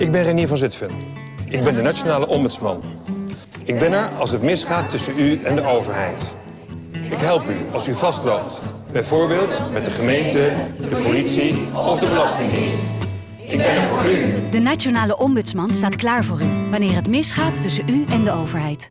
Ik ben Renier van Zutphen. Ik ben de nationale ombudsman. Ik ben er als het misgaat tussen u en de overheid. Ik help u als u vastloopt. Bijvoorbeeld met de gemeente, de politie of de Belastingdienst. Ik ben er voor u. De Nationale Ombudsman staat klaar voor u wanneer het misgaat tussen u en de overheid.